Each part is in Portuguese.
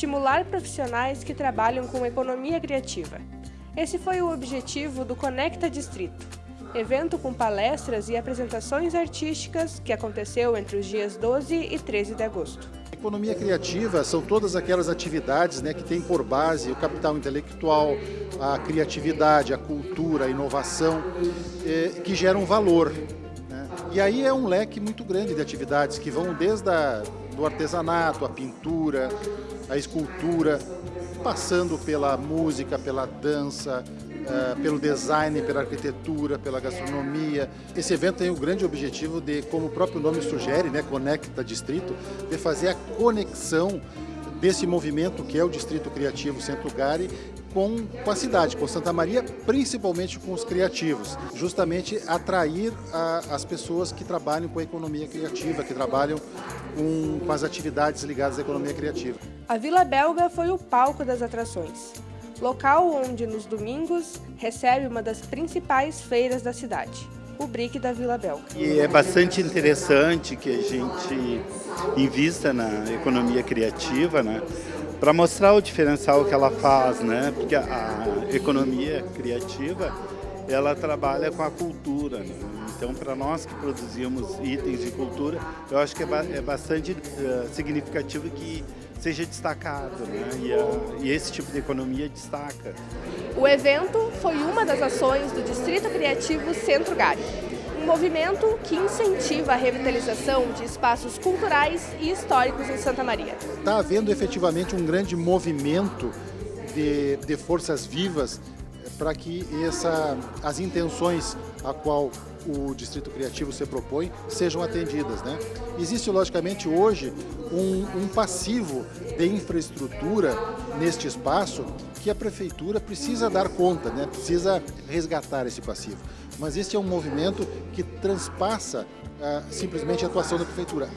estimular profissionais que trabalham com economia criativa. Esse foi o objetivo do Conecta Distrito, evento com palestras e apresentações artísticas que aconteceu entre os dias 12 e 13 de agosto. Economia criativa são todas aquelas atividades né, que têm por base o capital intelectual, a criatividade, a cultura, a inovação, eh, que geram valor. Né? E aí é um leque muito grande de atividades que vão desde a, do artesanato, a pintura, a escultura, passando pela música, pela dança, uh, pelo design, pela arquitetura, pela gastronomia. Esse evento tem o grande objetivo de, como o próprio nome sugere, né, Conecta Distrito, de fazer a conexão desse movimento que é o Distrito Criativo Centro Gari com, com a cidade, com Santa Maria, principalmente com os criativos, justamente atrair a, as pessoas que trabalham com a economia criativa, que trabalham com, com as atividades ligadas à economia criativa. A Vila Belga foi o palco das atrações, local onde nos domingos recebe uma das principais feiras da cidade o BRIC da Vila Belga. E é bastante interessante que a gente invista na economia criativa, né? para mostrar o diferencial que ela faz, né? Porque a, economia criativa, ela trabalha com a cultura, né? Então, para nós que produzimos itens de cultura, eu acho que é, ba é bastante uh, significativo que seja destacado, né? E, a, e, esse tipo de economia destaca. O evento foi uma das ações do Distrito Criativo Centro Gari um movimento que incentiva a revitalização de espaços culturais e históricos em Santa Maria. Está havendo efetivamente um grande movimento de, de forças vivas para que essa, as intenções a qual o Distrito Criativo se propõe sejam atendidas. Né? Existe, logicamente, hoje um, um passivo de infraestrutura neste espaço que a Prefeitura precisa dar conta, né? precisa resgatar esse passivo. Mas este é um movimento que transpassa uh, simplesmente a atuação da Prefeitura.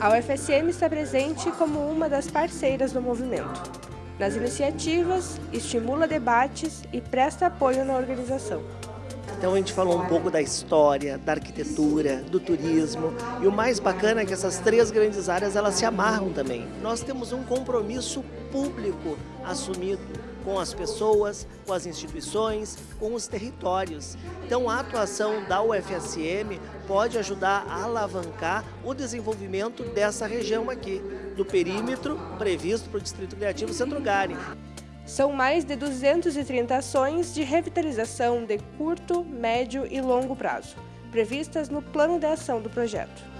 A UFSM está presente como uma das parceiras do movimento. Nas iniciativas, estimula debates e presta apoio na organização. Então a gente falou um pouco da história, da arquitetura, do turismo e o mais bacana é que essas três grandes áreas elas se amarram também. Nós temos um compromisso público assumido com as pessoas, com as instituições, com os territórios. Então a atuação da UFSM pode ajudar a alavancar o desenvolvimento dessa região aqui, do perímetro previsto para o Distrito Criativo Centro Gari. São mais de 230 ações de revitalização de curto, médio e longo prazo, previstas no plano de ação do projeto.